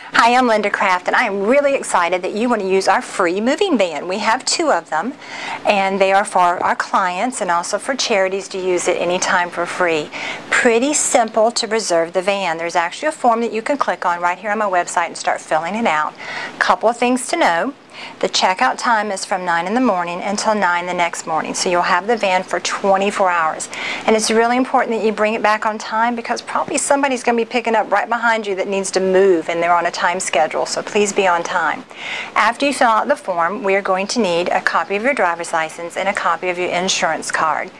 Hi, I'm Linda Craft, and I am really excited that you want to use our free moving van. We have two of them and they are for our clients and also for charities to use at any time for free. Pretty simple to reserve the van. There's actually a form that you can click on right here on my website and start filling it out. A couple of things to know. The checkout time is from 9 in the morning until 9 the next morning. So you'll have the van for 24 hours. And it's really important that you bring it back on time because probably somebody's going to be picking up right behind you that needs to move and they're on a time schedule. So please be on time. After you fill out the form, we are going to need a copy of your driver's license and a copy of your insurance card.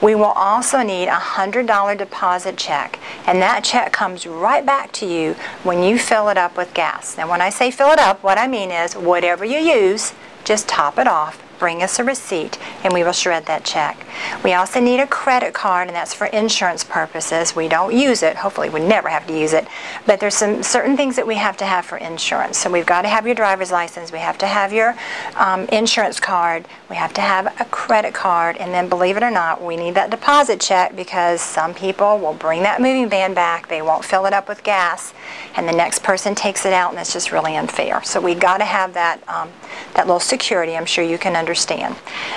We will also need a $100 deposit check. And that check comes right back to you when you fill it up with gas. Now when I say fill it up, what I mean is whatever you use, just top it off bring us a receipt and we will shred that check. We also need a credit card and that's for insurance purposes. We don't use it. Hopefully we never have to use it. But there's some certain things that we have to have for insurance. So we've got to have your driver's license. We have to have your um, insurance card. We have to have a credit card. And then believe it or not, we need that deposit check because some people will bring that moving van back. They won't fill it up with gas and the next person takes it out and it's just really unfair. So we got to have that, um, that little security. I'm sure you can understand understand.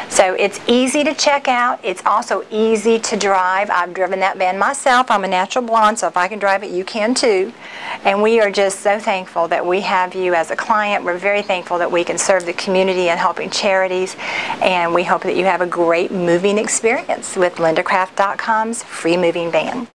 So it's easy to check out. It's also easy to drive. I've driven that van myself. I'm a natural blonde, so if I can drive it, you can too. And we are just so thankful that we have you as a client. We're very thankful that we can serve the community and helping charities. And we hope that you have a great moving experience with lindacraft.com's free moving van.